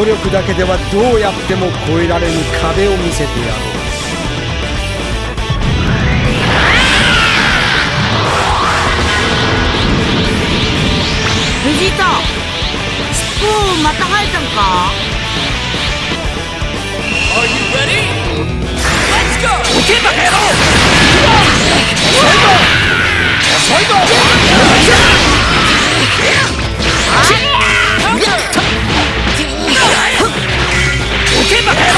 努力だけではどうやっても越えられぬ壁を見せてやろう。た Yeah! Yeah!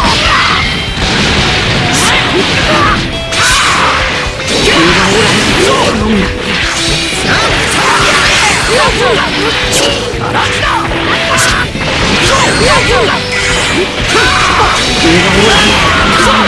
Oh, Yeah, yeah, yeah.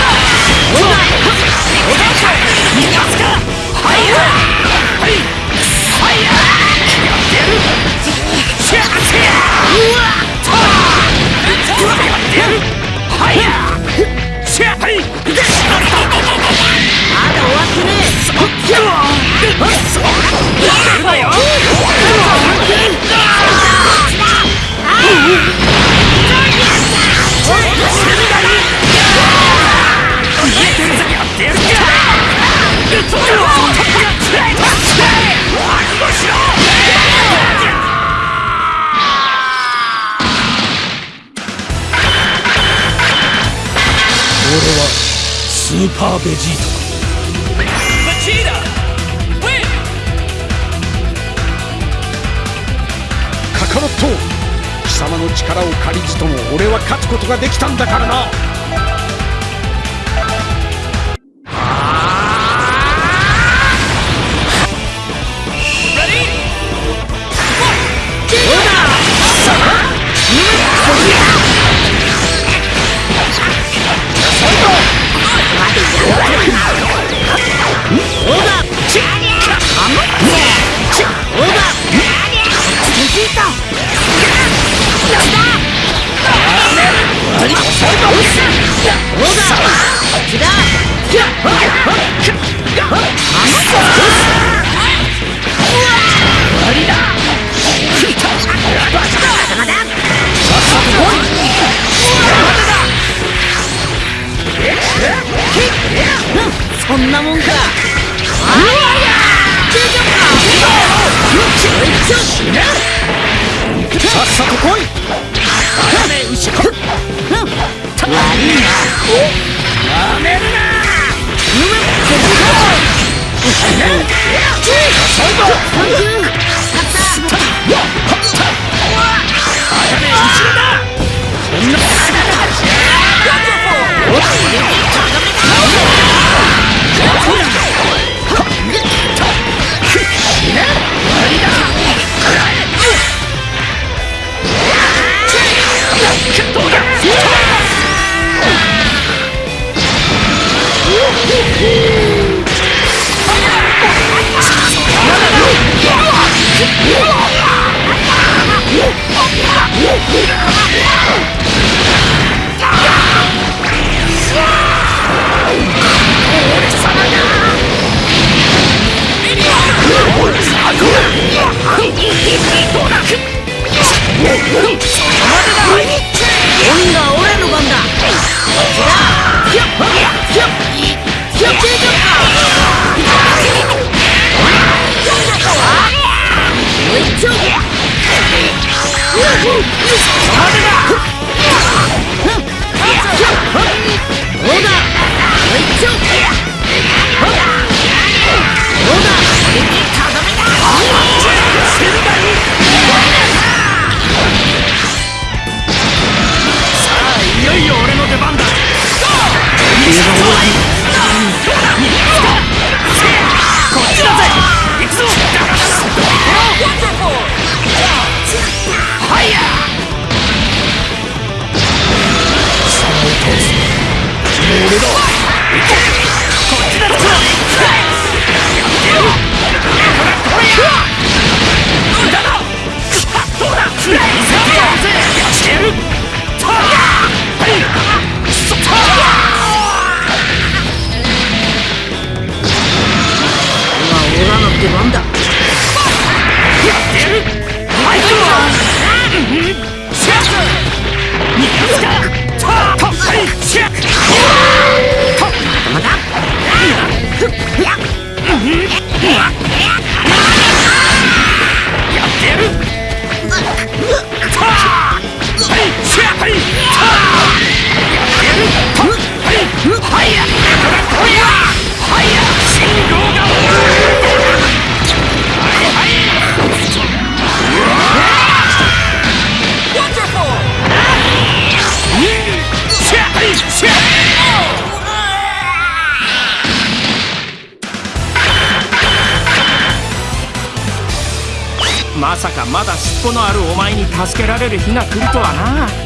俺はスーパーベジータ。ロット貴様の力を借りずとも俺は勝つことができたんだからな。だ助けられる日が来るとはな。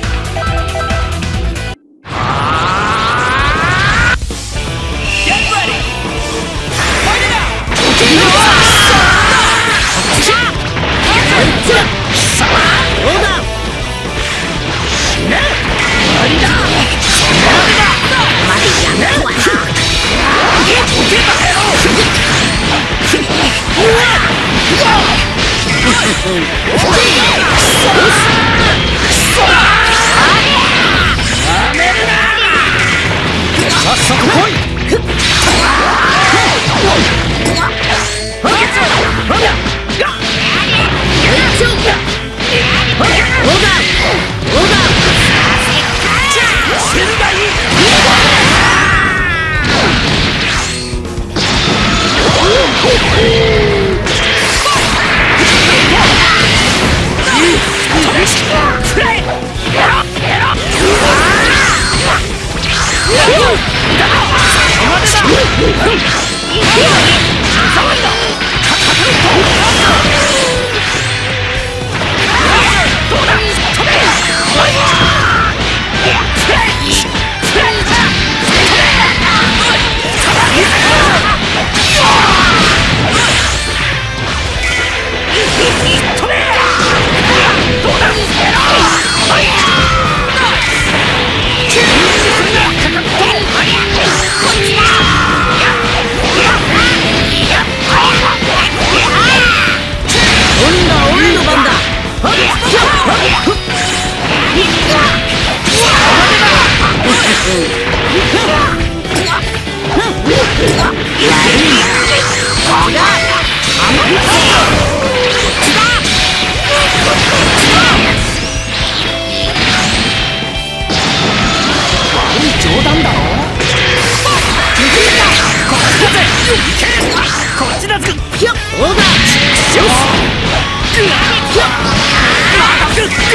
行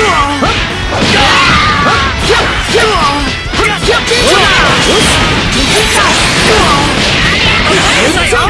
く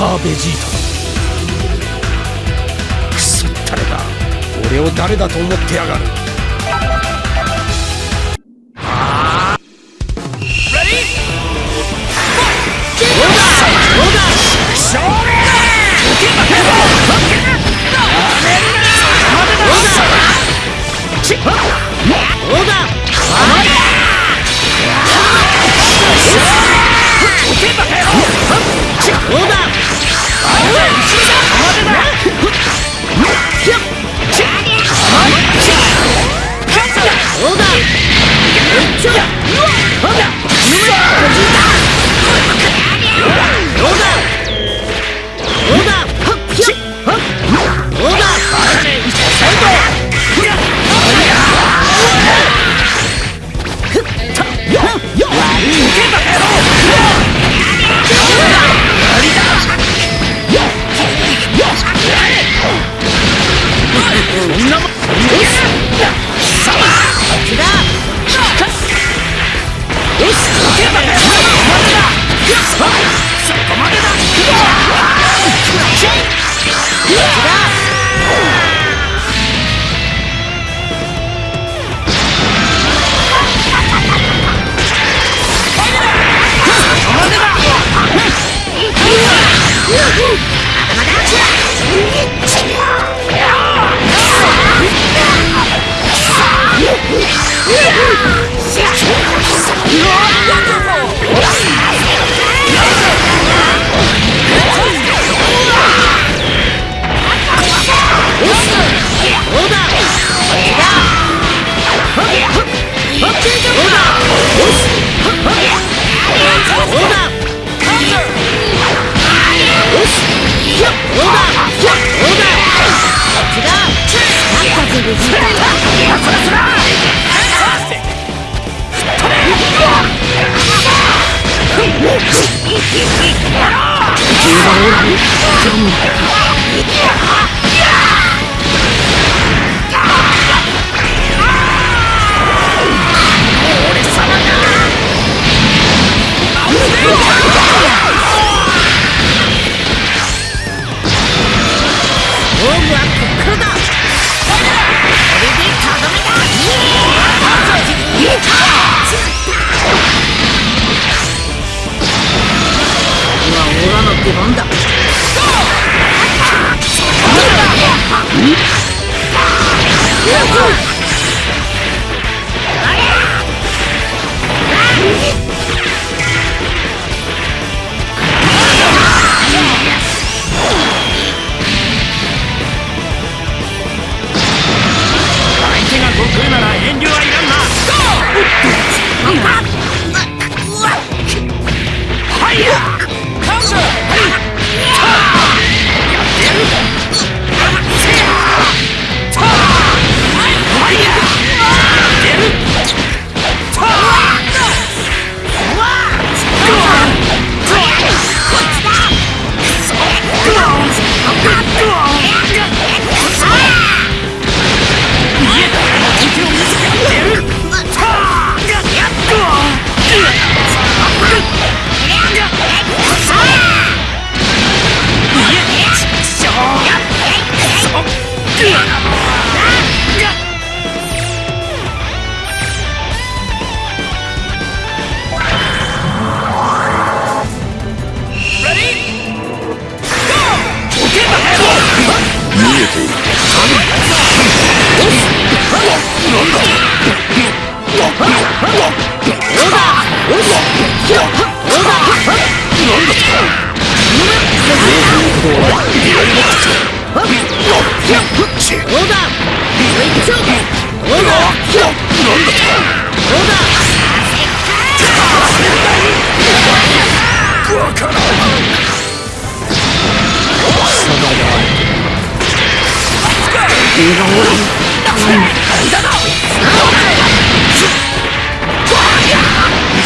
くーベジータクソったれだ俺を誰だと思ってやがる。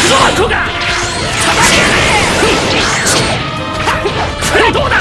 そこがどうだ？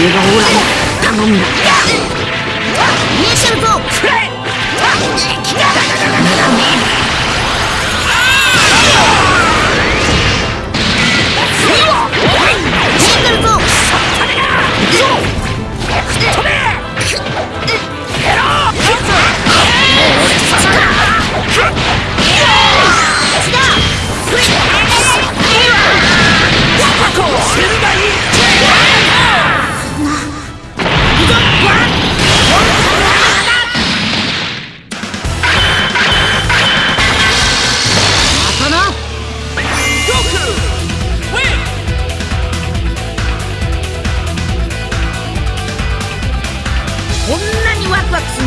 映画オーラ頼んだ。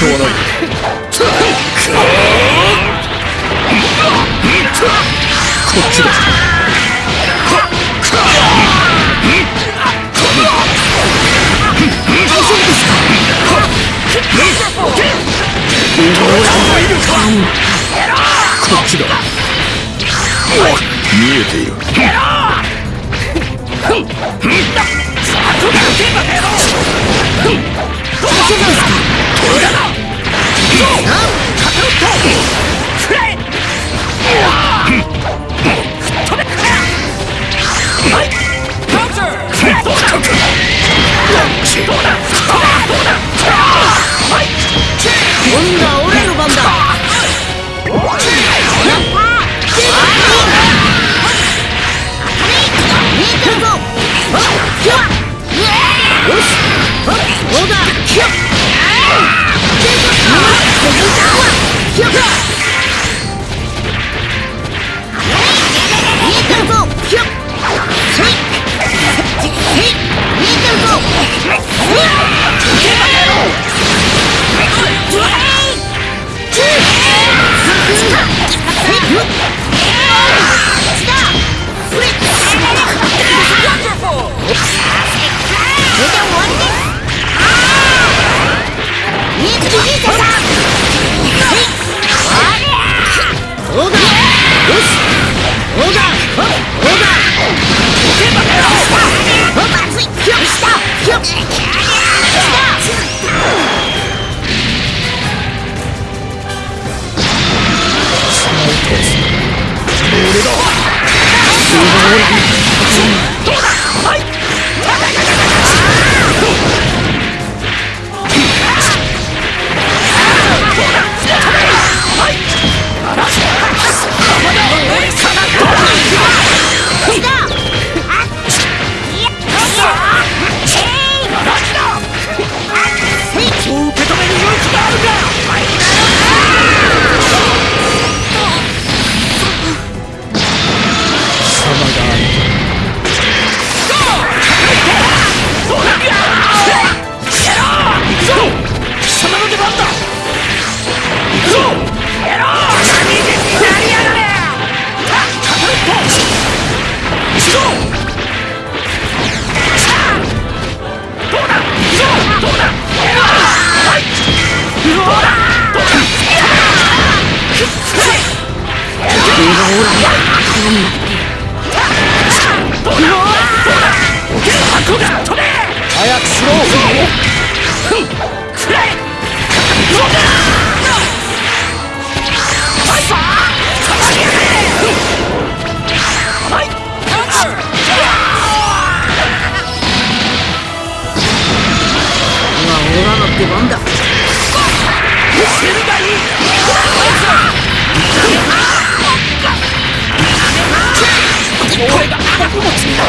どうだこっちだ。見えている。どうだ？どうだ早くしろ。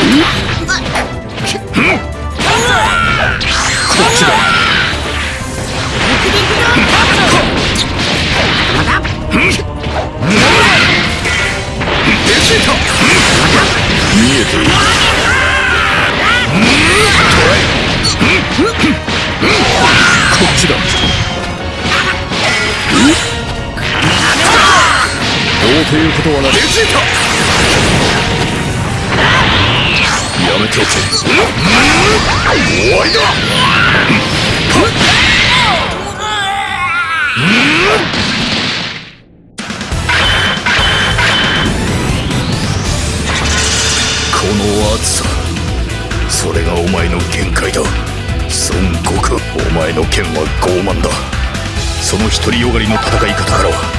どうということはなレジータめておけ終わりだこの暑さ。それがお前の限界だ。孫悟空お前の剣は傲慢だ。その独りよがりの戦い方からは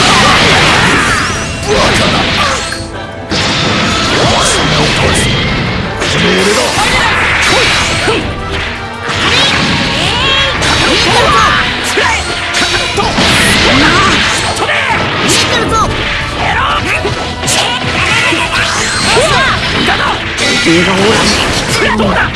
どうだ？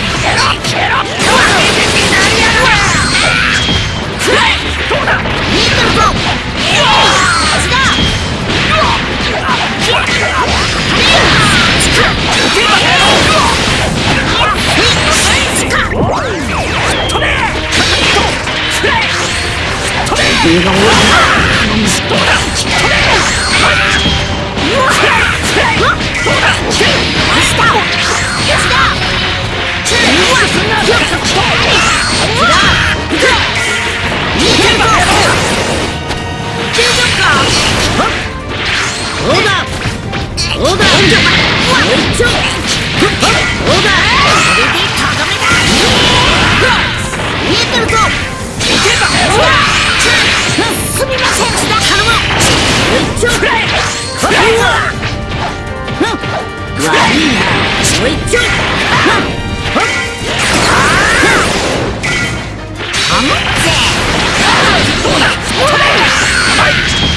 どうだ Fight!